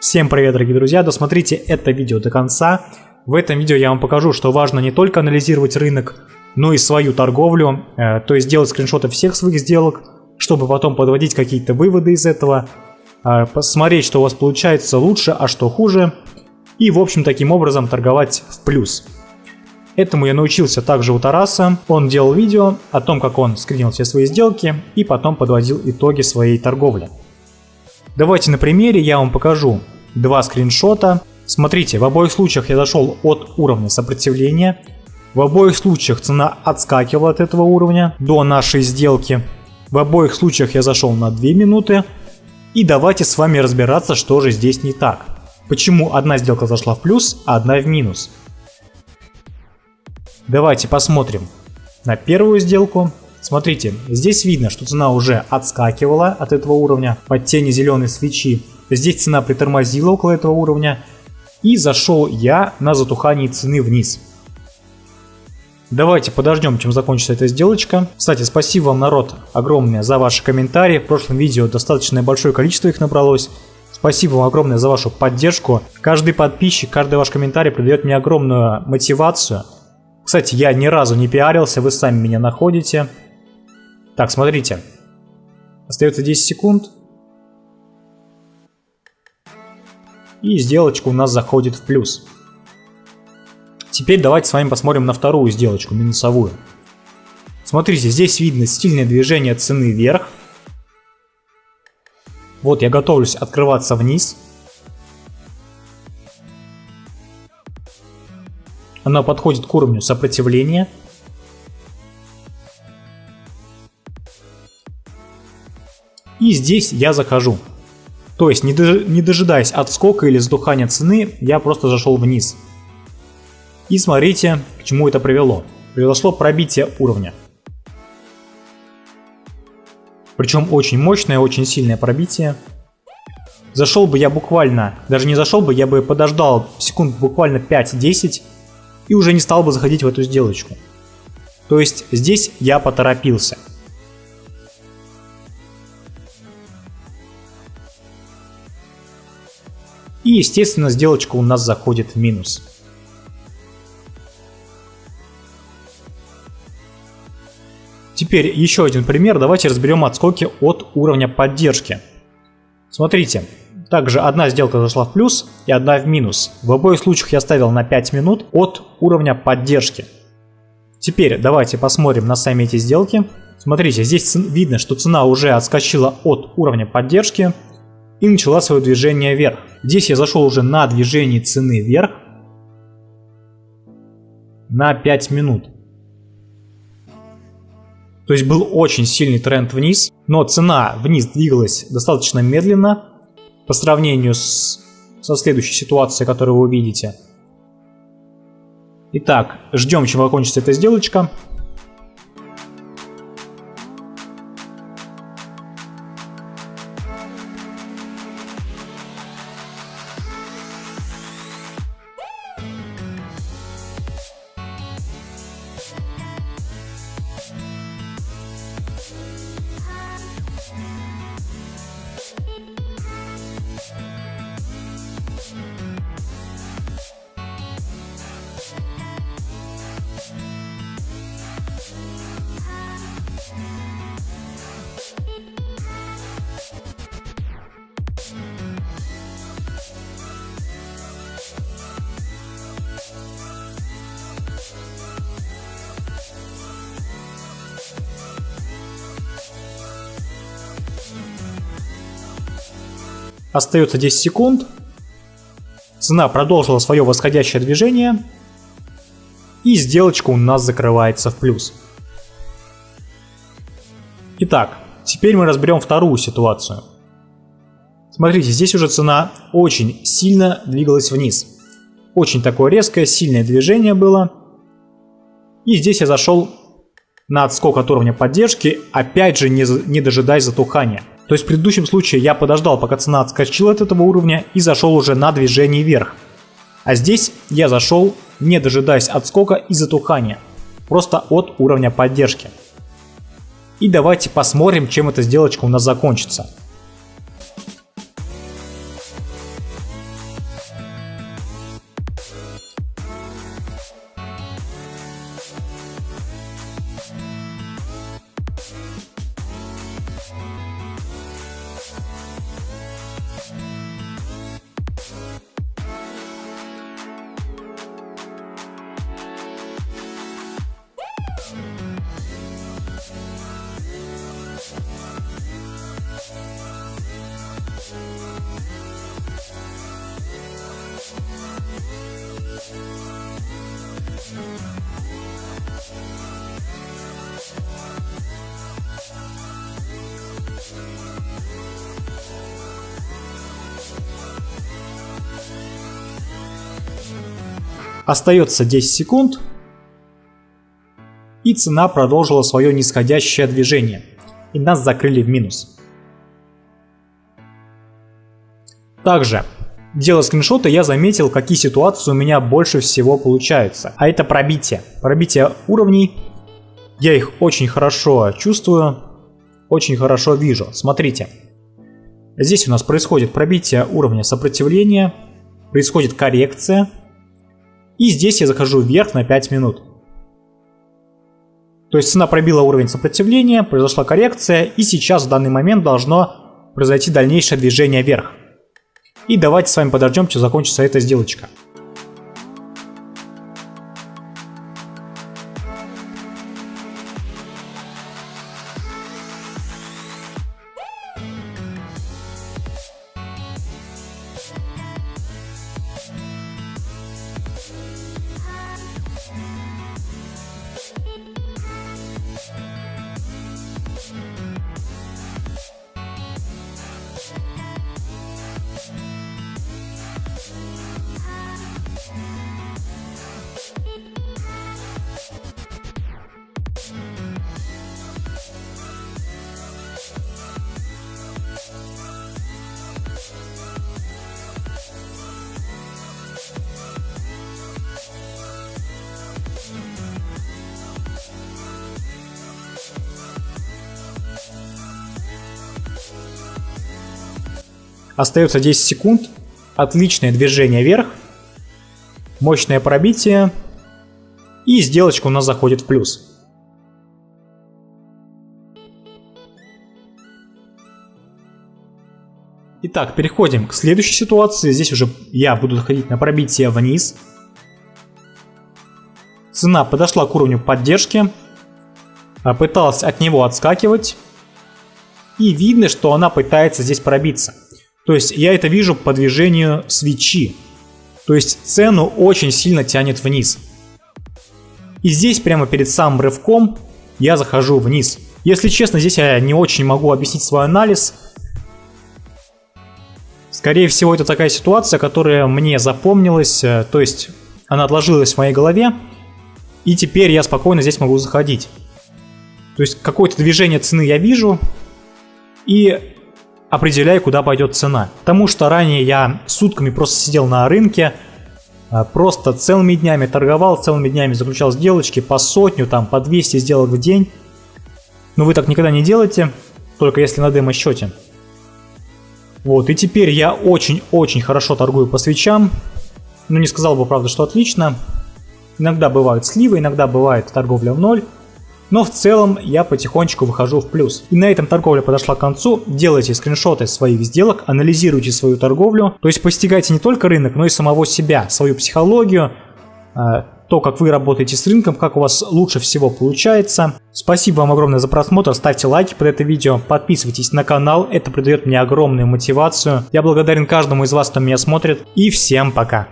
Всем привет, дорогие друзья! Досмотрите это видео до конца. В этом видео я вам покажу, что важно не только анализировать рынок, но и свою торговлю, э, то есть делать скриншоты всех своих сделок, чтобы потом подводить какие-то выводы из этого, э, посмотреть, что у вас получается лучше, а что хуже, и в общем таким образом торговать в плюс. Этому я научился также у Тараса. Он делал видео о том, как он скринил все свои сделки и потом подводил итоги своей торговли. Давайте на примере я вам покажу два скриншота. Смотрите, в обоих случаях я зашел от уровня сопротивления. В обоих случаях цена отскакивала от этого уровня до нашей сделки. В обоих случаях я зашел на 2 минуты. И давайте с вами разбираться, что же здесь не так. Почему одна сделка зашла в плюс, а одна в минус. Давайте посмотрим на первую сделку. Смотрите, здесь видно, что цена уже отскакивала от этого уровня под тени зеленой свечи. Здесь цена притормозила около этого уровня. И зашел я на затухание цены вниз. Давайте подождем, чем закончится эта сделочка. Кстати, спасибо вам, народ, огромное за ваши комментарии. В прошлом видео достаточно большое количество их набралось. Спасибо вам огромное за вашу поддержку. Каждый подписчик, каждый ваш комментарий придает мне огромную мотивацию – кстати, я ни разу не пиарился, вы сами меня находите. Так, смотрите. Остается 10 секунд. И сделочка у нас заходит в плюс. Теперь давайте с вами посмотрим на вторую сделочку, минусовую. Смотрите, здесь видно стильное движение цены вверх. Вот я готовлюсь открываться вниз. Она подходит к уровню сопротивления. Здесь я захожу. То есть, не, дожидаясь отскока или сдухания цены, я просто зашел вниз. И смотрите, к чему это привело. Произошло пробитие уровня. Причем очень мощное, очень сильное пробитие. Зашел бы я буквально, даже не зашел бы, я бы подождал секунд буквально 5-10 и уже не стал бы заходить в эту сделочку. То есть здесь я поторопился. И естественно сделочка у нас заходит в минус. Теперь еще один пример. Давайте разберем отскоки от уровня поддержки. Смотрите, также одна сделка зашла в плюс и одна в минус. В обоих случаях я ставил на 5 минут от уровня поддержки. Теперь давайте посмотрим на сами эти сделки. Смотрите, здесь видно, что цена уже отскочила от уровня поддержки и начала свое движение вверх. Здесь я зашел уже на движение цены вверх на 5 минут. То есть был очень сильный тренд вниз, но цена вниз двигалась достаточно медленно, по сравнению с, со следующей ситуацией, которую вы увидите. Итак, ждем, чем закончится эта сделочка. Остается 10 секунд. Цена продолжила свое восходящее движение. И сделочка у нас закрывается в плюс. Итак, теперь мы разберем вторую ситуацию. Смотрите, здесь уже цена очень сильно двигалась вниз. Очень такое резкое, сильное движение было. И здесь я зашел на отскок от уровня поддержки, опять же не, не дожидаясь затухания. То есть в предыдущем случае я подождал, пока цена отскочила от этого уровня и зашел уже на движение вверх. А здесь я зашел, не дожидаясь отскока и затухания, просто от уровня поддержки. И давайте посмотрим, чем эта сделочка у нас закончится. Остается 10 секунд. И цена продолжила свое нисходящее движение. И нас закрыли в минус. Также, делая скриншоты, я заметил, какие ситуации у меня больше всего получаются. А это пробитие. Пробитие уровней. Я их очень хорошо чувствую, очень хорошо вижу. Смотрите. Здесь у нас происходит пробитие уровня сопротивления, происходит коррекция. И здесь я захожу вверх на 5 минут. То есть цена пробила уровень сопротивления, произошла коррекция, и сейчас в данный момент должно произойти дальнейшее движение вверх. И давайте с вами подождем, что закончится эта сделочка. Остается 10 секунд. Отличное движение вверх. Мощное пробитие. И сделочка у нас заходит в плюс. Итак, переходим к следующей ситуации. Здесь уже я буду заходить на пробитие вниз. Цена подошла к уровню поддержки. Пыталась от него отскакивать. И видно, что она пытается здесь пробиться. То есть я это вижу по движению свечи. То есть цену очень сильно тянет вниз. И здесь прямо перед самым рывком я захожу вниз. Если честно, здесь я не очень могу объяснить свой анализ. Скорее всего, это такая ситуация, которая мне запомнилась, э, то есть она отложилась в моей голове, и теперь я спокойно здесь могу заходить. То есть какое-то движение цены я вижу, и определяя, куда пойдет цена. Потому что ранее я сутками просто сидел на рынке, а, просто целыми днями торговал, целыми днями заключал сделочки по сотню, там, по 200 сделок в день. Но вы так никогда не делаете, только если на демо-счете. Вот, и теперь я очень-очень хорошо торгую по свечам. Ну, не сказал бы, правда, что отлично. Иногда бывают сливы, иногда бывает торговля в ноль. Но в целом я потихонечку выхожу в плюс. И на этом торговля подошла к концу. Делайте скриншоты своих сделок, анализируйте свою торговлю. То есть постигайте не только рынок, но и самого себя, свою психологию, а, то, как вы работаете с рынком, как у вас лучше всего получается. Спасибо вам огромное за просмотр, ставьте лайки под это видео, подписывайтесь на канал, это придает мне огромную мотивацию. Я благодарен каждому из вас, кто меня смотрит, и всем пока!